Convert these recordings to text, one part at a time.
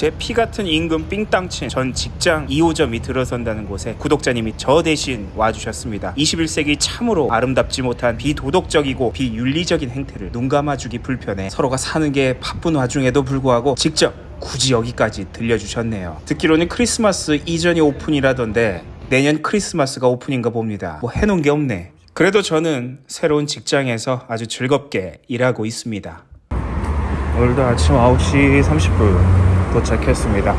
제 피 같은 임금 삥땅친 전 직장 2호점이 들어선다는 곳에 구독자님이 저 대신 와주셨습니다. 21세기 참으로 아름답지 못한 비도덕적이고 비윤리적인 행태를 눈 감아주기 불편해 서로가 사는 게 바쁜 와중에도 불구하고 직접 굳이 여기까지 들려주셨네요. 듣기로는 크리스마스 이전이 오픈이라던데 내년 크리스마스가 오픈인가 봅니다. 뭐 해놓은 게 없네. 그래도 저는 새로운 직장에서 아주 즐겁게 일하고 있습니다. 오늘도 아침 9시 30분 도착했습니다.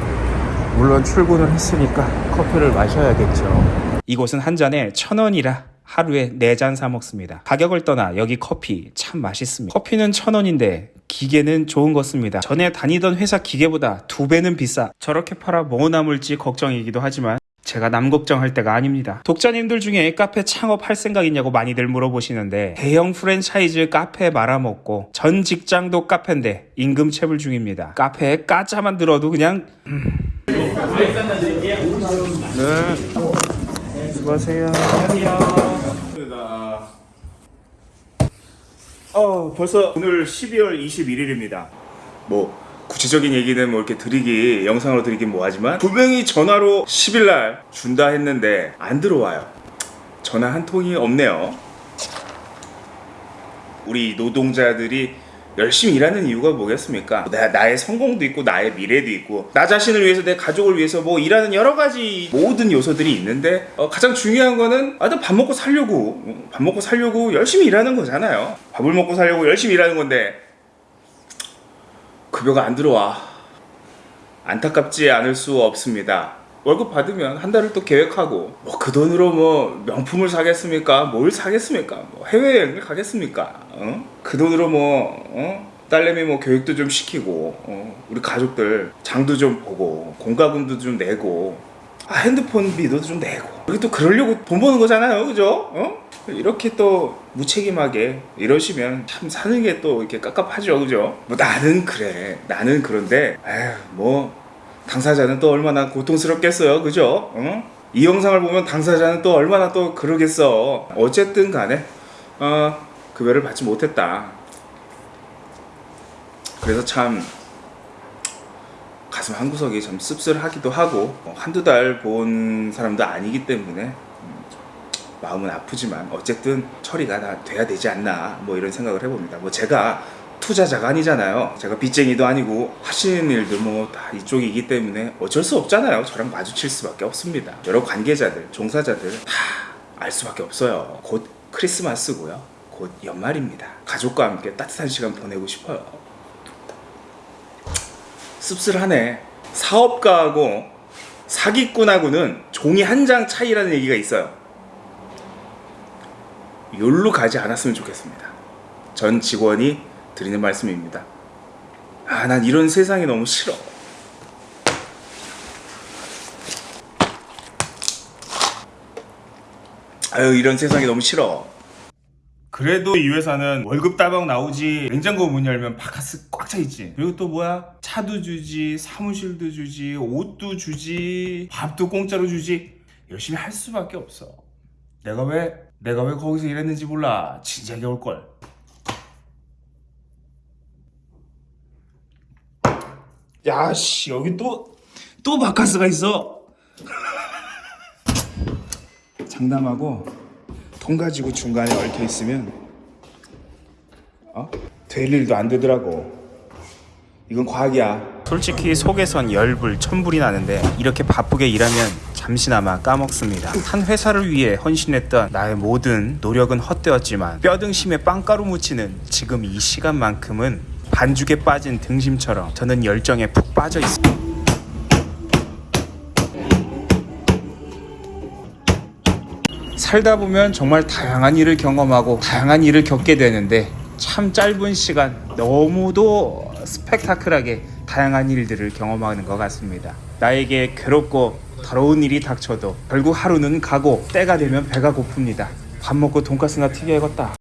물론 출근을 했으니까 커피를 마셔야겠죠. 이곳은 한 잔에 천 원이라 하루에 네잔사 먹습니다. 가격을 떠나 여기 커피 참 맛있습니다. 커피는 천 원인데 기계는 좋은 것 씁니다. 전에 다니던 회사 기계보다 두 배는 비싸. 저렇게 팔아 뭐 남을지 걱정이기도 하지만 제가 남 걱정할 때가 아닙니다. 독자님들 중에 카페 창업할 생각 있냐고 많이들 물어보시는데 대형 프랜차이즈 카페 말아먹고 전 직장도 카페인데 임금 체불 중입니다. 카페에 까짜만 들어도 그냥 음. 네 수고하세요. 어 벌써 오늘 12월 21일입니다. 뭐 구체적인 얘기는 뭐 이렇게 드리기 영상으로 드리긴 뭐하지만 분명히 전화로 10일 날 준다 했는데 안 들어와요. 전화 한 통이 없네요. 우리 노동자들이 열심히 일하는 이유가 뭐겠습니까? 나, 나의 성공도 있고 나의 미래도 있고 나 자신을 위해서 내 가족을 위해서 뭐 일하는 여러 가지 모든 요소들이 있는데 어, 가장 중요한 거는 아들 밥 먹고 살려고 어, 밥 먹고 살려고 열심히 일하는 거잖아요. 밥을 먹고 살려고 열심히 일하는 건데 급여가 안 들어와. 안타깝지 않을 수 없습니다. 월급 받으면 한 달을 또 계획하고 뭐 그 돈으로 뭐 명품을 사겠습니까? 뭘 사겠습니까? 뭐 해외여행을 가겠습니까? 어? 그 돈으로 뭐 어? 딸내미 뭐 교육도 좀 시키고 어? 우리 가족들 장도 좀 보고 공과금도 좀 내고 아, 핸드폰 비도 좀 내고 우리 또 그러려고 돈 버는 거잖아요 그죠? 어? 이렇게 또 무책임하게 이러시면 참 사는 게 또 이렇게 깝깝하죠 그죠? 뭐 나는 그래 나는 그런데 에휴 뭐 당사자는 또 얼마나 고통스럽겠어요 그죠? 어? 이 영상을 보면 당사자는 또 얼마나 또 그러겠어 어쨌든 간에 어, 급여를 받지 못했다 그래서 참 가슴 한구석이 좀 씁쓸하기도 하고 어, 한두 달 본 사람도 아니기 때문에 음, 마음은 아프지만 어쨌든 처리가 다 돼야 되지 않나 뭐 이런 생각을 해봅니다. 뭐 제가 투자자가 아니잖아요. 제가 빚쟁이도 아니고 하시는 일도 뭐 다 이쪽이기 때문에 어쩔 수 없잖아요. 저랑 마주칠 수밖에 없습니다. 여러 관계자들 종사자들 다 알 수밖에 없어요. 곧 크리스마스고요. 곧 연말입니다. 가족과 함께 따뜻한 시간 보내고 싶어요. 씁쓸하네. 사업가하고 사기꾼하고는 종이 한 장 차이라는 얘기가 있어요 욜로 가지 않았으면 좋겠습니다. 전 직원이 드리는 말씀입니다. 아 난 이런 세상이 너무 싫어. 아유 이런 세상이 너무 싫어. 그래도 이 회사는 월급 따박 나오지 냉장고 문 열면 바카스 꽉 차 있지. 그리고 또 뭐야? 차도 주지 사무실도 주지 옷도 주지 밥도 공짜로 주지. 열심히 할 수밖에 없어 내가 왜 내가 왜 거기서 일했는지 몰라. 진작에 올걸. 야씨 여기 또 또 바카스가 있어. 장담하고 통 가지고 중간에 얽혀 있으면 어? 될 일도 안 되더라고. 이건 과학이야 솔직히 속에선 열불 천불이 나는데 이렇게 바쁘게 일하면 잠시나마 까먹습니다. 한 회사를 위해 헌신했던 나의 모든 노력은 헛되었지만 뼈등심에 빵가루 묻히는 지금 이 시간만큼은 반죽에 빠진 등심처럼 저는 열정에 푹 빠져 있습니다. 살다 보면 정말 다양한 일을 경험하고 다양한 일을 겪게 되는데 참 짧은 시간 너무도 스펙타클하게 다양한 일들을 경험하는 것 같습니다. 나에게 괴롭고 더러운 일이 닥쳐도 결국 하루는 가고 때가 되면 배가 고픕니다. 밥 먹고 돈가스나 튀겨야겠다.